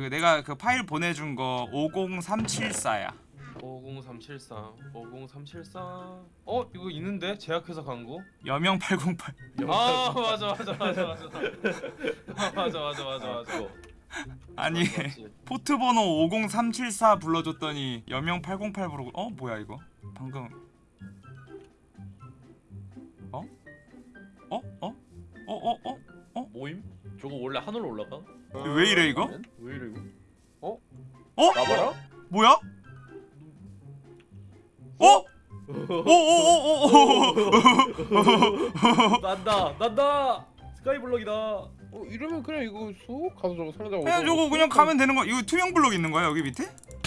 그 내가 그 파일 보내준 거 50374야 50374 50374 어? 이거 있는데? 제약회사 광고? 여명 808 아 맞아 맞아 맞아 맞아 맞아 맞아 맞아 맞아 맞아 아니 포트 번호 50374 불러줬더니 여명 808 부르고 어? 뭐야 이거? 방금 어? 어? 어? 어? 어? 어? 어? 모임? 저거 원래 하늘로 올라가? 왜 이래 이거? 왜 이래 이거? 어? 나봐라? 뭐야? 어? 오오오오오 난다 난다! 스카이블럭이다! 어 이러면 그냥 이거 쏙 가서 저거 상자 그냥 저거 그냥 가면 되는 거야 이거 투명 블록 있는 거야 여기 밑에?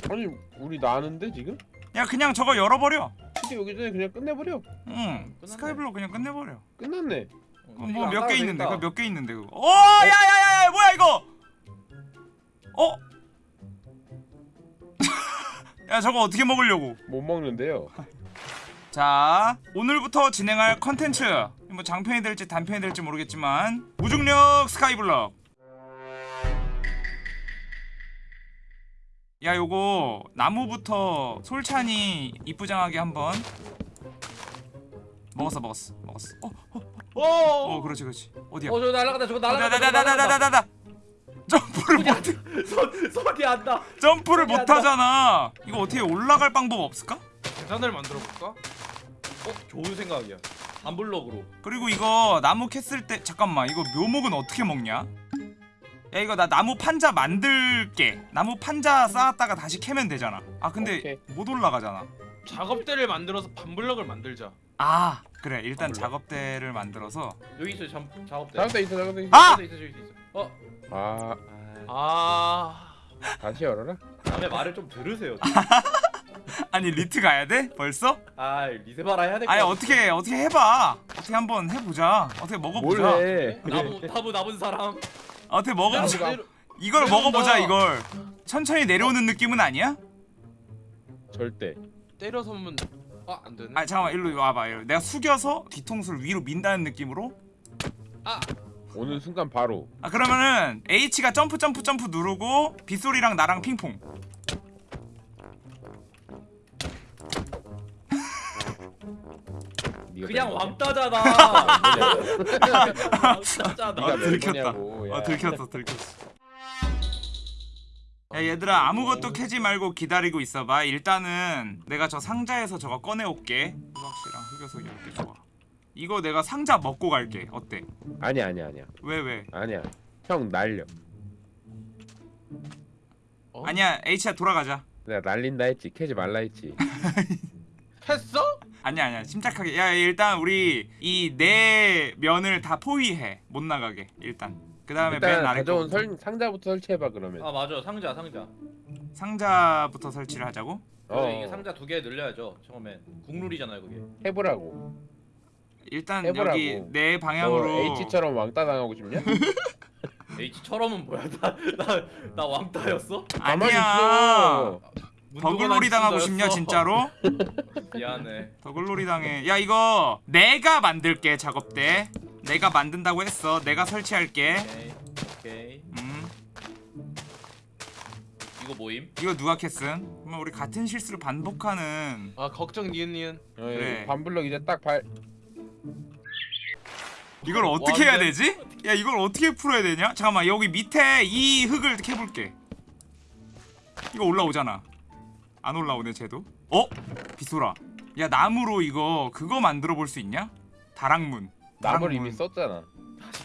아니 우리 나는데 지금? 야 그냥 저거 열어버려. 치즈 여기 전에 그냥 끝내버려. 응 스카이블록 그냥 끝내버려. 끝났네. 뭐몇개 있는데 그거 몇개 있는데 그거. 어 야야야야 뭐야 이거 어? 야 저거 어떻게 먹으려고? 못 먹는데요. 자 오늘부터 진행할 컨텐츠. 뭐 장편이 될지 단편이 될지 모르겠지만 무중력 스카이블럭. 야 요거 나무부터 솔찬이 이쁘장하게 한번 먹었어 먹었어 먹었어. 어, 어, 어. 어. 어. 어 그렇지 그렇지. 어디야? 어 저거 날아간다 저거 어, 날아간다 날아간다 점프를 못 손, 손이 안다 점프를 못. 하잖아 이거 어떻게 올라갈 방법 없을까? 계단을 만들어 볼까? 어? 좋은 생각이야 반블럭으로 그리고 이거 나무 캤을 때 잠깐만 이거 묘목은 어떻게 먹냐? 야 이거 나 나무 판자 만들게 나무 판자 쌓았다가 다시 캐면 되잖아 아 근데 오케이. 못 올라가잖아 작업대를 만들어서 반블럭을 만들자 아 그래 일단. 작업대를 만들어서 여기 있어 잠, 작업대 작업대 있어 작업대 있어 아! 있어 저기 있어 어? 아. 아. 다시 열어라? 다음에 말을 좀 들으세요. 아니 리트 가야 돼? 벌써? 아 리세마라 해야 될거 아니 어떻게 어떻게 해봐. 어떻게 한번 해보자. 어떻게 먹어보자. 뭘 해? 나무 나무 남은 사람. 어떻게 먹어보자 이걸 내려온다. 먹어보자 이걸. 천천히 내려오는 느낌은 아니야? 절대. 때려서 면 아 안 되네. 아 잠깐만 일로 와봐 일로. 내가 숙여서 뒤통수를 위로 민다는 느낌으로 오는 순간 바로. 아 그러면은 H가 점프 점프 점프 누르고 빗소리랑 나랑 핑퐁. 그냥? 왕따잖아. 왕따잖아. 몇 들켰다. 어 들켰어 들켰어. 야 얘들아 아무것도 캐지 말고 기다리고 있어봐. 일단은 내가 저 상자에서 저거 꺼내올게. 수박씨랑 흑여석 이렇게 좋아 이거 내가 상자 먹고 갈게. 어때? 아니야 아니야 아니야. 왜 왜? 아니야. 형 날려. 어? 아니야 H야 돌아가자. 내가 날린다 했지. 캐지 말라 했지. 했어? 아니야 아니야. 침착하게. 야 일단 우리 이 네 면을 다 포위해. 못 나가게 일단. 그 다음에 맨 일단 아래 가져온 거 설, 상자부터 설치해봐 그러면. 아 맞아. 상자 상자. 상자부터 설치를 하자고? 어 이게 상자 두 개 늘려야죠 처음엔. 국룰이잖아요 그게. 해보라고 일단 해보라고. 여기 네너 방향으로 H처럼 왕따 당하고 싶냐? H처럼은 뭐야 나 나 나 왕따였어? 아니야. 더글놀이 당하고 싶냐 진짜로? 미안해 더글놀이 당해 야 이거 내가 만들게 작업대 내가 만든다고 했어 내가 설치할게 오케이 오케이 음 이거 모임? 이거 누가? 그럼 우리 같은 실수를 반복하는 아 걱정 니은 니은 어, 그래. 반블럭 이제 딱 발. 이걸 어떻게 해야 되지? 야 이걸 어떻게 풀어야 되냐? 잠깐만 여기 밑에 이 흙을 캐볼게 이거 올라오잖아 안 올라오네 쟤도 어? 빗소라 야 나무로 이거 그거 만들어 볼 수 있냐? 다락문 나무를. 이미 썼잖아.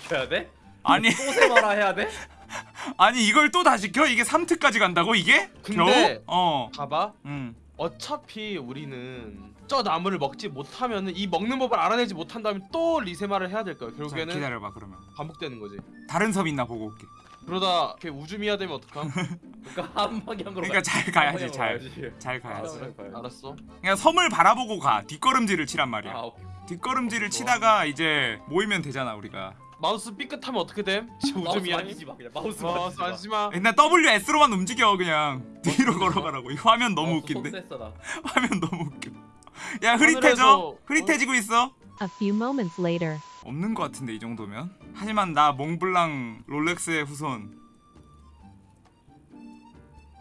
시켜야 돼? 아니 또 세마라 해야 돼? 아니 이걸 또 다시 켜? 이게 3트까지 간다고 이게? 근데- 겨우? 어 봐봐 음. 어차피 우리는 저 나무를 먹지 못하면은 이 먹는 법을 알아내지 못한다면 또 리세마를 해야 될 거야 자, 결국에는 기다려봐 그러면. 반복되는 거지. 다른 섬 있나 보고 올게. 그러다 이렇게 우주 미아 되면 어떡함? 그러니까 한 방향으로 그러니까 가- 잘한 가야지 방향으로 잘. 가야지. 잘 아. 알았어. 그냥 섬을 바라보고 가. 뒷걸음질을 치란 말이야. 아 오케이. 뒷걸음질을 치다가 이제 모이면 되잖아 우리가. 마우스 삐끗하면 어떻게 됨? 우주 미아 만지지 마 그냥 마우스 마우스 만지지 마. 일단 WS로만 움직여 그냥. 뒤로 걸어가라고. 이 화면 너무 마우스 웃긴데. 화면 너무 웃겨 야 흐릿해져 하늘에서- 흐릿해지고 있어 A few moments later. 없는 것 같은데 이 정도면 하지만 나 몽블랑 롤렉스의 후손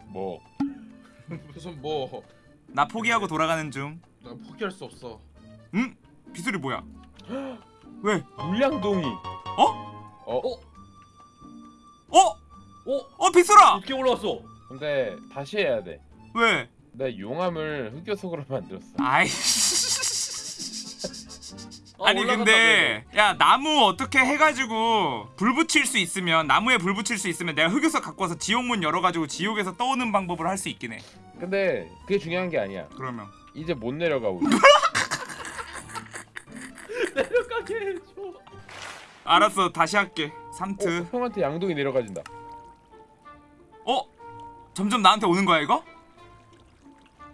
뭐 무슨 뭐나 포기하고 돌아가는 중나 포기할 수 없어 응? 비술이 뭐야? 왜? 물량동이. 어? 어? 어? 어? 어 비술아! 어떻게 올라왔어? 근데 다시 해야 돼. 왜? 나 용암을 흑요석으로 만들었어. 아이씨 어, 아니 근데 야 나무 어떻게 해가지고 불 붙일 수 있으면 나무에 불 붙일 수 있으면 내가 흑요석 갖고 와서 지옥문 열어가지고 지옥에서 떠오는 방법을 할 수 있긴 해 근데 그게 중요한 게 아니야. 그러면 이제 못 내려가 우리. 내려가게 해줘. 알았어 다시 할게 어, 3트 형한테 양동이 내려가진다. 어? 점점 나한테 오는 거야 이거?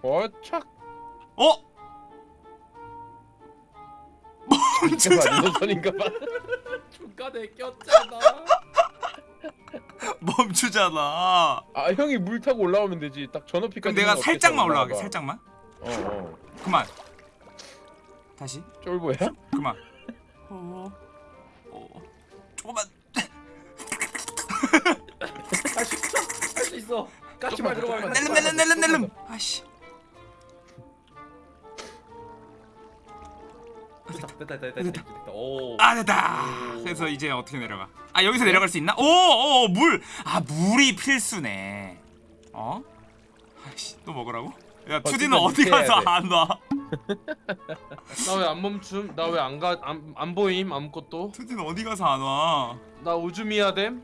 어착. 어? 진짜 노선인가 봐. 중간에 꼈잖아. 멈추잖아 아 형이 물 타고 올라오면 되지. 딱. 그럼 내가 살짝만 올라가게 살짝만 어 어. 그만 다시 쫄보야? 그만 어, 어, 조금만 할수 있어. 할 수 있어. 까치발 들어가면 돼. 낼름 낼름 낼름 낼름 아씨 됐다 됐다 됐다 됐다. 됐다. 오. 아 됐다 그래서 이제 어떻게 내려가 아 여기서 내려갈 수 있나? 오오물아 물이 필수네 어? 아씨 또 먹으라고? 야 투디는 버티면 어디 밑에 가서 해야 돼. 안 와? 나 왜 안 멈춤? 나 왜 안 가? 안, 안 보임 아무것도? 투디는 어디 가서 안 와? 나 우주미야 됨?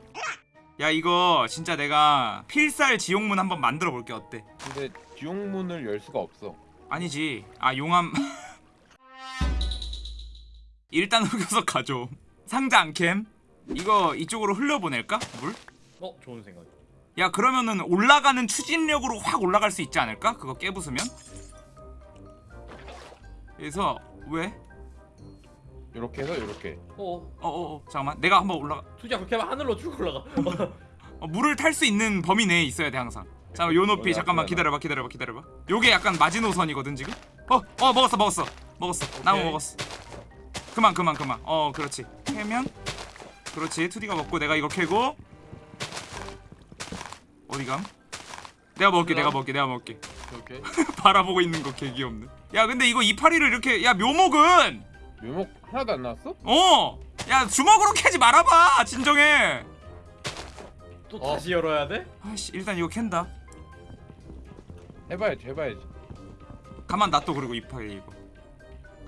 야 이거 진짜 내가 필살 지옥문 한번 만들어 볼게 어때? 근데 지옥문을 열 수가 없어. 아니지 아 용암 일단 흑여석 가져 상자 안캠 이거 이쪽으로 흘려보낼까? 물? 어 좋은 생각. 야 그러면은 올라가는 추진력으로 확 올라갈 수 있지 않을까? 그거 깨부수면? 그래서 왜? 이렇게 해서 이렇게. 어. 어 어 어 잠깐만 내가 한번 올라가 투지야 그렇게 하면 하늘로 쭉 올라가. 어, 물을 탈 수 있는 범위 내에 있어야 돼 항상 잠깐만 요 높이 잠깐만. 기다려봐 기다려봐 기다려봐 요게 약간 마지노선이거든 지금 어 어 먹었어 먹었어 먹었어 나무 오케이. 먹었어 그만 그만 그만 어 그렇지 캐면 그렇지 투디가 먹고 내가 이거 캐고 어디감? 내가 먹을게 내가. 먹을게 내가 먹을게 오케이 바라보고 있는 거 개 귀엽네 야 근데 이거 이파리를 이렇게 야 묘목은 묘목 하나도 안 나왔어? 어 야 주먹으로 캐지 말아봐 진정해 또 어. 다시 열어야 돼? 아씨 일단 이거 캔다 해봐야지 해봐야지. 가만 놔둬 그리고 이파리 이거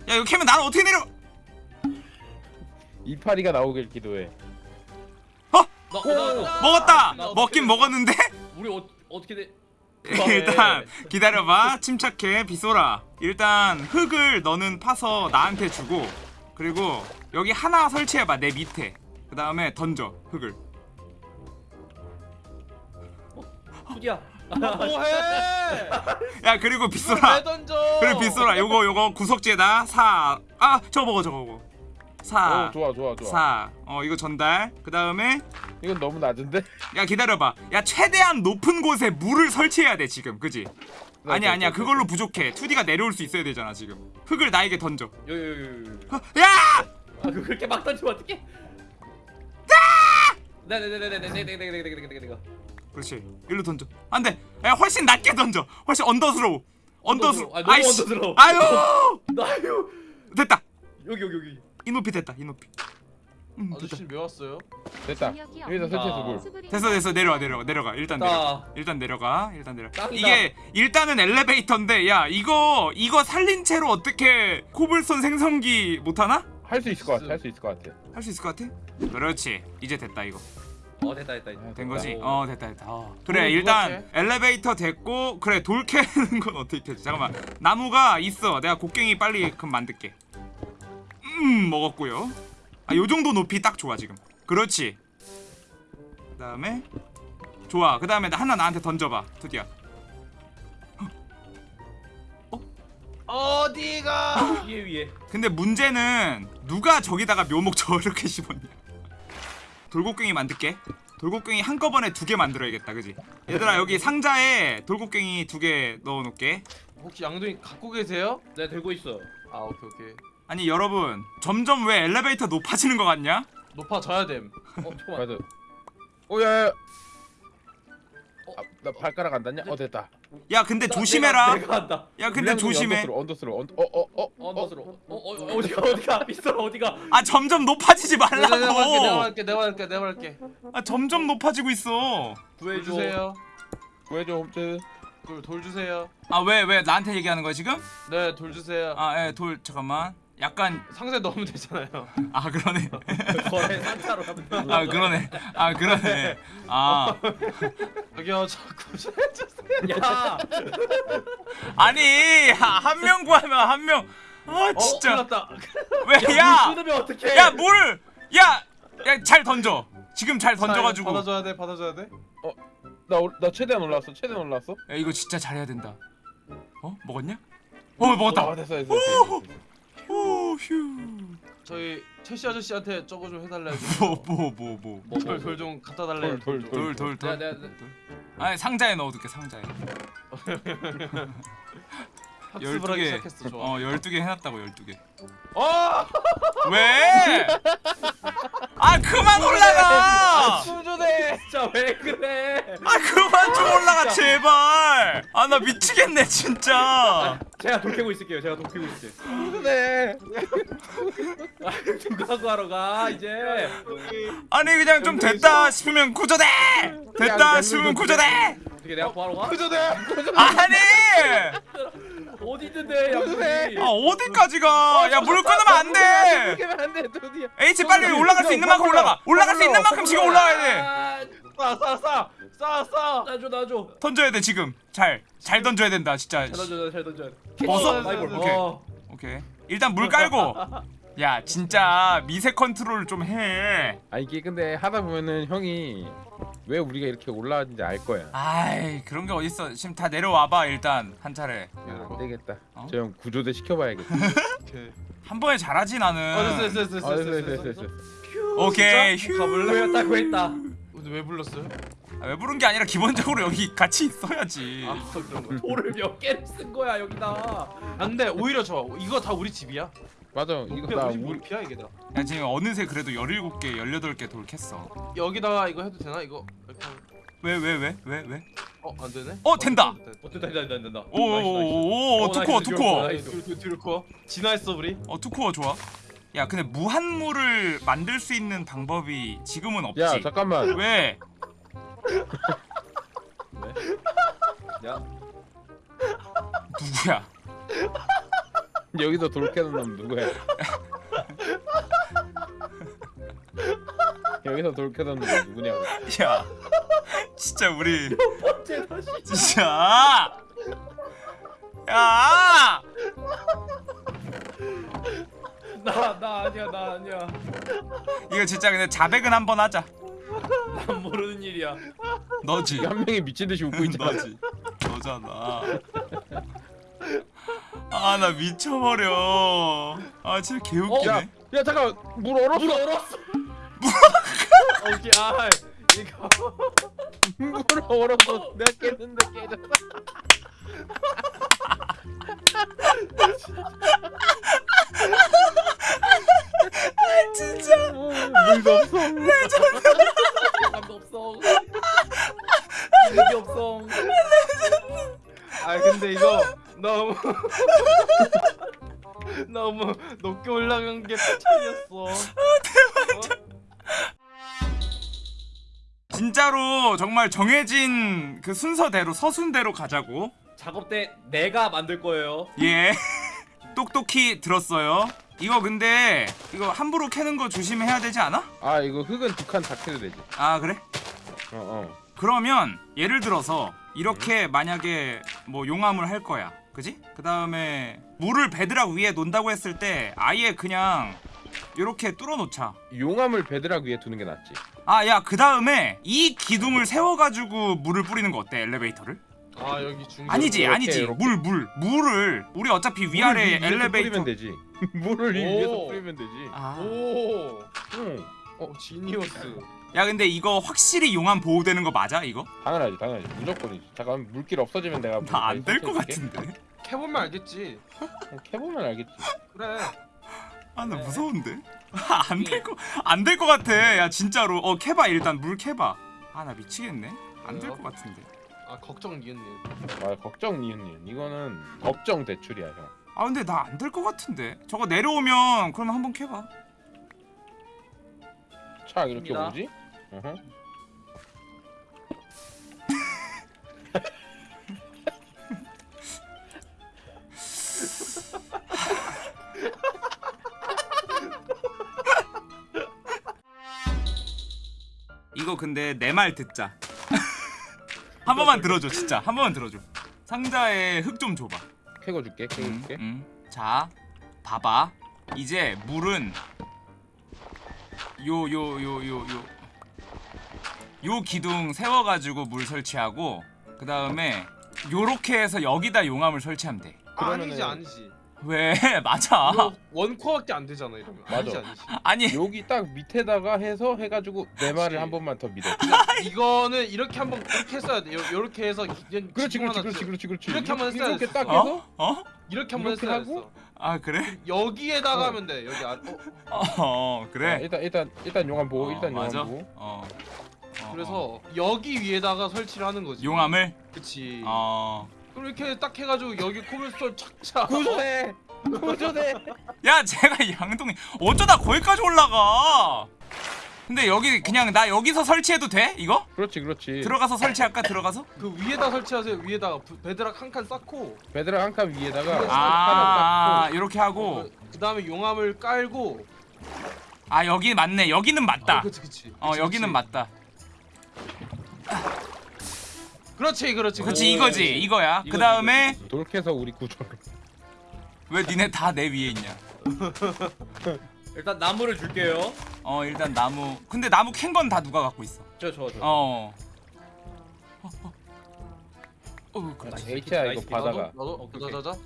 야 이거 캐면 나는 어떻게 내려 이파리가 나오길 기도해. 나, 나, 나, 먹었다 나 어떻게 먹긴 돼? 먹었는데 우리 어, 어떻게 돼? 일단 기다려봐 침착해 비소라 일단 흙을 너는 파서 나한테 주고 그리고 여기 하나 설치해봐 내 밑에 그 다음에 던져 흙을 투지야. 뭐해? 야 그리고 왜 비소라 던져? 그리고 비소라 요거 요거 구석지에다 사 아 저거 먹어 저거 먹어 어사 좋아 좋아 좋아. 사. 어 이거 전달. 그 다음에 이건 너무 낮은데? 야 기다려봐. 야 최대한 높은 곳에 물을 설치해야 돼 지금, 그지? 네, 아니야 네, 아니야 네, 그걸로 부족해. 2D가 내려올 수 있어야 되잖아 지금. 흙을 나에게 던져. 요 요요요. 어, 야! 아 그렇게 막 던지면 어떡해? 네네네네네네네네네네네네네네. 그렇지. 일로 던져. 안돼. 야 훨씬 낮게 던져. 훨씬 언더스로우. 언더스로우. 아, 아이씨. 아유. 나요. 됐다. 여기 여기 여기. 이 높이 됐다. 이 높이. 음. 아저씨 왜 왔어요? 됐다. 여기다 설치해서 물. 됐어 됐어 내려와 내려와 내려가 일단 내려가 나. 일단 내려가 일단 내려 짱이다. 이게 일단은 엘리베이터인데 야 이거 이거 살린 채로 어떻게 코블스톤 생성기 못하나? 할 수 있을 것 같아. 할 수 있을 것 같아. 할 수 있을 것 같아? 그렇지 이제 됐다 이거 어 됐다 됐다. 됐다. 된 거지? 오. 어 됐다 됐다 어. 그래 돌 일단 엘리베이터 됐고 그래 돌 캐는 건 어떻게 캐지 잠깐만 나무가 있어 내가 곡괭이 빨리 그럼 만들게 음 먹었고요. 아 요정도 높이 딱 좋아 지금. 그렇지. 그 다음에 좋아. 그 다음에 하나 나한테 던져봐. 드디어. 어디가? 위에 위에. 근데 문제는 누가 저기다가 묘목 저렇게 심었냐? 돌곡갱이 만들게. 돌곡갱이 한꺼번에 두 개 만들어야겠다 그지? 얘들아 여기 상자에 돌곡괭이 두 개 넣어놓을게. 혹시 양동이 갖고 계세요? 내가 들고 있어. 아 오케이 오케이. 아니 여러분 점점 왜 엘리베이터 높아지는 것 같냐 높아져야 됨. 어 잠깐만. 맞아. 오야. 아, 나 발가락 안 닿냐? 어 됐다. 야 근데 나- 조심해라. 내가, 내가 한다. 야 근데 조심해. 언더스로 언더스로 언 어어 어. 언더스로. 어, 어, 어, 어디가 어디가 빗소라 어디가? 아 점점 높아지지 내가 내가 할게 내가 말라고. 할게 내가 할게 내가 할게. 아 점점 높아지고 있어. 돌 구해줘. 주세요. 구해줘 홈트. 돌, 돌 주세요. 아 왜 왜 나한테 얘기하는 거야 지금? 네, 돌 주세요. 아예돌 잠깐만. 약간 상자에 넣으면 되잖아요. 아 그러네. 거래 상차로 가면 돼. 아 그러네. 아 그러네. 아 저기요, 자꾸 주세요. 야, 아니 한 명 구하면 한 명. 아 진짜 큰일났다. 왜 야? 야 뭘? 야! 야 잘 던져. 지금 잘 던져가지고. 받아줘야 돼, 받아줘야 돼. 나나 최대한 올라왔어. 최대한 올라왔어. 야 이거 진짜 잘해야 된다. 어 먹었냐? 어 먹었다. 아, 됐어 됐어. 됐어. 오 휴. 저희 채시 아저씨한테 저거 좀 해달래요. 뭐뭐 뭐 뭐. 뭐, 뭐, 돌좀 갖다 달래요. 돌, 돌, 돌 돌 돌. 내가 내가 내가- 아니 상자에 넣어둘게 상자에. 학습을 하기 시작했어. 좋아. 어 12개 해놨다고 12개. 어! 왜? 아 그만 올라가. 수조대. 진짜 왜 그래? 아 그만 좀 올라가 제발. 아 나 미치겠네 진짜. 제가 돌 캐고 있을게요. 제가 돌 캐고 있을게요. 네. 아, 누가 구하러 가 이제. 아니 그냥 좀 됐다 싶으면 구조대. 됐다 싶으면 구조대. 어떻게 내가 구하러 가? 그저대. 아니. 어디 있는데 양들이? 아 어디까지 가? 야물 끊으면 안 돼. 그러면 안돼. H 빨리 올라갈 수 있는 만큼 올라가. 올라갈 수 있는 만큼 지금 올라가야 돼. 싸, 싸, 싸, 싸, 싸. 나줘 나줘. 던져야 돼 지금. 잘. 잘 던져야 된다 진짜. 잘 던져 잘 던져. 벗어? 마이볼. 오케이. 어. 오케이. 일단 물 깔고. 야 진짜 미세 컨트롤 좀 해. 아 이게 근데 하다 보면은 형이 왜 우리가 이렇게 올라왔는지 알 거야. 아이 그런 게 어딨어. 지금 다 내려와봐 일단 한 차례. 야, 안 되겠다. 어? 저형 구조대 시켜봐야겠다. 오케이. 한 번에 잘하지 나는. 어, 됐어, 됐어, 됐어, 아 됐어, 됐어. 됐어. 오케이. 휴. 가볼래? 구했다 구했다. 왜 불렀어요? 아, 왜 부른 게 아니라 기본적으로 여기 같이 있어야지. 아, 그런 거. 돌을 몇 개를 쓴 거야 여기다. 안돼, 오히려 좋아. 이거 다 우리 집이야. 맞아. 이거 나 우리 몰피야 이게 다. 야 지금 어느새 그래도 17개, 18개 돌 캤어. 여기다가 이거 해도 되나? 이거 이렇게. 하면- 왜 왜 왜 왜 왜? 어, 안 되네. 어, 된다. 어 된다 된다 된다 된다. 오오오오 어, two core two core. nice. 뒤로 뒤로 뒤로 커. 진화했어 우리. 어 two core 좋아. 야 근데 무한물을 만들 수 있는 방법이 지금은 없지. 야 잠깐만. 왜? 야 누구야? 여기서 돌 캐는 놈 누구야? 여기서 돌 캐는 놈 누구냐고. 야 진짜 우리 번째 다시. 진짜 야 나 나 아니야 나 아니야. 이거 진짜 근데 자백은 한번 하자. 난 모르는 일이야. 너지. 한 명이 미친 듯이 웃고 있잖아. 너지. 너잖아. 아 나 미쳐버려. 아 진짜 개웃기네. 야, 야 잠깐 물 얼었어. 물 얼었어. 오케이 아 이거. 물 얼었어. 내가 깼는데 깨졌어. 진짜. 물도 없어. 감도 없어. 이게 없어. 아 근데 이거 너무 너무 높게 올라간 게 차이였어. 진짜로 정말 정해진 그 순서대로 서순대로 가자고. 작업대 내가 만들 거예요. 예. 똑똑히 들었어요. 이거 근데 이거 함부로 캐는 거 조심해야 되지 않아? 아 이거 흙은 두 칸 다 캐도 되지. 아 그래? 어 어. 그러면 예를 들어서 이렇게 만약에 뭐 용암을 할 거야 그지? 그 다음에 물을 bedrock 위에 놓는다고 했을 때 아예 그냥 이렇게 뚫어 놓자 용암을 bedrock 위에 두는 게 낫지. 아 야 그 다음에 이 기둥을 세워가지고 물을 뿌리는 거 어때 엘리베이터를? 아 여기 중. 아니지 이렇게, 아니지 이렇게. 물물 물 을 우리 어차피 위아래 엘리베이터 뿌리면 되지. 물을 위-. 위에서 뿌리면 되지. 아. 오. 응. 어 지니어스. 야 근데 이거 확실히 용암 보호되는 거 맞아 이거? 당연하지 당연하지 무조건이지. 잠깐 물길 없어지면 내가 나 안 될 것. 같은데 캐보면 알겠지. 어, 캐보면 알겠지. 그래. 아나 무서운데 안될거안될것 같아 야 진짜로 어 캐봐 일단 물 캐봐 아 나 미치겠네 안 될 것 같은데. 아 걱정 니은님. 아 걱정 니은님 이거는 걱정 대출이야 형. 아 근데 나 안 될 것 같은데. 저거 내려오면 그러면 한번 캐봐. 착 이렇게 입니다. 오지? 어허. 이거 근데 내 말 듣자. 한 번만 들어줘 진짜. 한 번만 들어줘. 상자에 흙 좀 줘봐. 캐고 줄게 캐고 음, 줄게. 음. 자, 봐봐. 이제 물은 요 요 요 요 요 요 기둥 세워가지고 물 설치하고 그 다음에 요렇게 해서 여기다 용암을 설치하면 돼. 그러면은- 아니지 아니지. 왜? 맞아. 이거 원코어밖에 안 되잖아 이러면. 맞아. 아니지 아니지. 아니 여기 딱 밑에다가 해서 해가지고 내 말을 한 번만 더 믿어. 이거는 이렇게 한번 이렇게 했어야 돼. 요- 요렇게 해서 그냥 그렇지 그렇지 그렇지 지- 그렇지 그렇지. 이렇게 한번 했어야 이렇게. 딱 해서 어? 어? 이렇게 한번 이렇게 했어야 하고? 됐어. 아 그래? 여기에다가 하면 돼. 여기 안. 어, 어 아, 그래. 일단 일단 일단 용암 보고 어, 일단 용암 맞아. 보고. 어. 어, 그래서 어. 여기 위에다가 설치를 하는 거지. 용암을 그치. 어. 그럼 이렇게 딱 해가지고 여기 코블스톤 착착. 구조대 구조대. 야 제가 양동이 어쩌다 거기까지 올라가 근데 여기 그냥 나 여기서 설치해도 돼 이거 그렇지 그렇지. 들어가서 설치할까 들어가서 그 위에다 설치하세요. 위에다가 부- bedrock 한 칸 쌓고. bedrock 한 칸 위에다가 아, 이렇게 하고 그 다음에 용암을 깔고. 아 여기 맞네 여기는 맞다 어, 그치 그치. 어 그치, 여기는 그치. 맞다 그렇지 그렇지. 그렇지 그렇지. 이거지 이거야 이거지, 그 다음에 딱 돌캐서 우리 구조를. 왜 니네 다 내 위에 있냐 일단 나무를 줄게요. 어 일단 나무 근데 나무 캔 건 다 누가 갖고 있어 저저 저. 어 어, 어. 어, 그렇지. HI야 이거. 바다가. 나도. 자자자.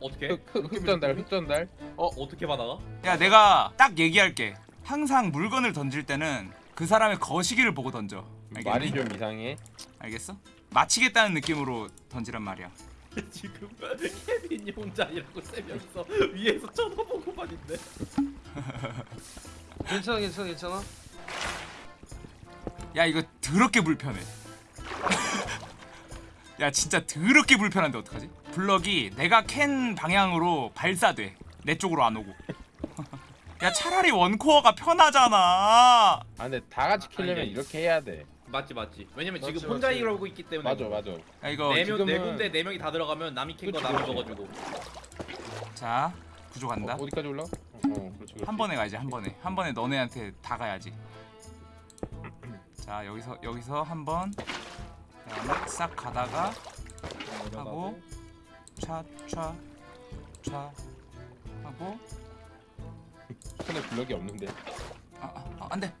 어떻게? 흑전달 흑전달. 어 어떻게 받아가? 야 내가 딱 얘기할게 항상 물건을 던질 때는 그 사람의 거시기를 보고 던져 알겠니? 말이 좀 이상해. 알겠어? 마치겠다는 느낌으로 던지란 말이야. 지금 케빈이 혼자이라고 세 명이서 위에서 쳐다보고만 있네. 괜찮아 괜찮아 괜찮아. 야 이거 더럽게 불편해. 야 진짜 더럽게 불편한데 어떡하지? 블럭이 내가 캔 방향으로 발사돼. 내 쪽으로 안 오고. 야 차라리 원코어가 편하잖아. 아 근데 다 같이 캐려면 아니, 아니. 이렇게 해야 돼. 맞지 맞지. 왜냐면 맞지, 지금 혼자 맞지. 이러고 있기 때문에. 맞아 맞아. 야 이거 네명 네 지금은- 군데 네 명이 다 들어가면 남이 캔거 그치, 남이 그치. 먹어주고. 자 구조 간다. 어, 어디까지 올라? 어, 어 그렇지 그렇지. 한 번에 가야지 한 번에. 한 번에 너네한테 다 가야지. 자 여기서 여기서 한 번. 그다음에 싹 가다가 하고 차차 차 하고 손에 블럭이 없는데. 아, 아, 아, 안돼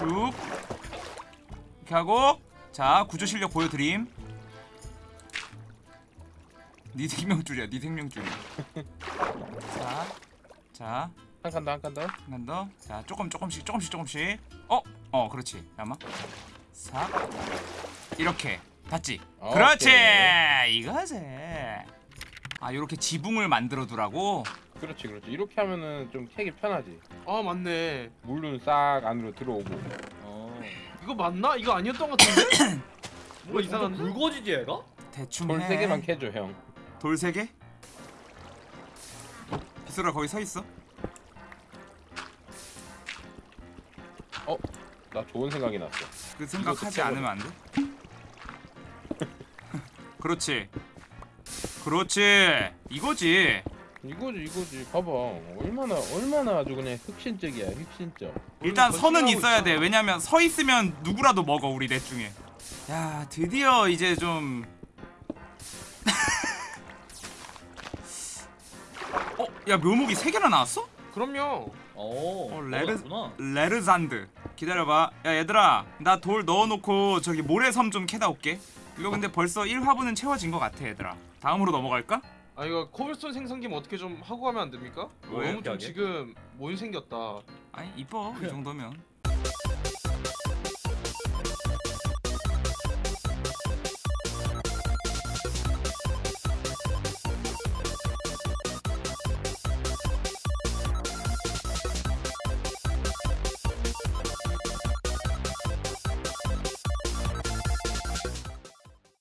슉 이렇게 하고 자 구조 실력 보여드림 네 생명줄이야 네 생명줄이야 자자 한 칸 더 한 칸 더. 한번 더. 자, 조금 조금씩 조금씩 조금씩. 어, 어, 그렇지. 잠깐만. 싹. 이렇게. 봤지? 오케이. 그렇지. 이거지. 아, 요렇게 지붕을 만들어 두라고. 그렇지 그렇지. 이렇게 하면은 좀 캐기 편하지. 아 맞네. 물은 싹 안으로 들어오고. 어. 이거 맞나? 이거 아니었던 것 같은데? 뭔가 이상한데? 굵어지지 얘가? 대충 돌 해. 세 개만 캐줘 형. 돌 세 개? 비소라 거기 서 있어. 나 좋은 생각이 났어. 그 생각하지 이거 않으면 안 돼? 그렇지. 그렇지. 이거지. 이거지 이거지. 봐봐. 얼마나 얼마나 아주 그냥 흑신적이야 흑신적. 일단 선은 있어야 돼. 있잖아. 왜냐면 서 있으면 누구라도 먹어 우리 넷 중에. 야 드디어 이제 좀. 어, 야 묘목이 세 개나 나왔어? 그럼요. 어. 어, 레르. 레르잔드. 기다려봐. 야 얘들아, 나 돌 넣어놓고 저기 모래섬 좀 캐다 올게. 이거 근데 벌써 1화분은 채워진 것 같아 얘들아. 다음으로 넘어갈까? 아 이거 cobblestone 생성기 어떻게 좀 하고 가면 안 됩니까? 왜? 너무 좀 하게? 지금 못 생겼다. 아니 이뻐 이 정도면.